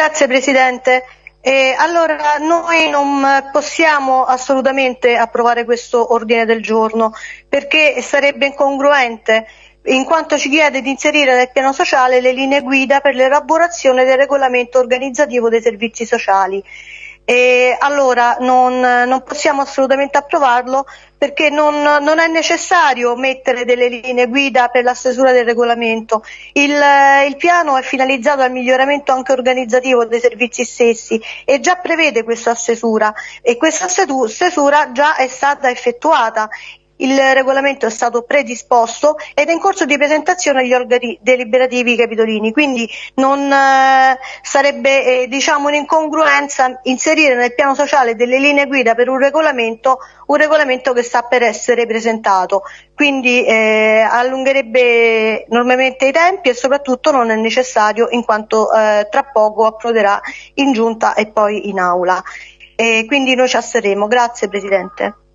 grazie Presidente. Eh, allora, noi non possiamo assolutamente approvare questo ordine del giorno perché sarebbe incongruente in quanto ci chiede di inserire nel piano sociale le linee guida per l'elaborazione del regolamento organizzativo dei servizi sociali. E allora non, non, possiamo assolutamente approvarlo perché non, non, è necessario mettere delle linee guida per la stesura del regolamento. Il, il, piano è finalizzato al miglioramento anche organizzativo dei servizi stessi e già prevede questa stesura e questa stesura già è stata effettuata il regolamento è stato predisposto ed è in corso di presentazione agli organi deliberativi capitolini, quindi non eh, sarebbe eh, diciamo un'incongruenza inserire nel piano sociale delle linee guida per un regolamento, un regolamento che sta per essere presentato, quindi eh, allungherebbe enormemente i tempi e soprattutto non è necessario in quanto eh, tra poco approderà in giunta e poi in aula. E quindi noi ci asseremo. Grazie Presidente.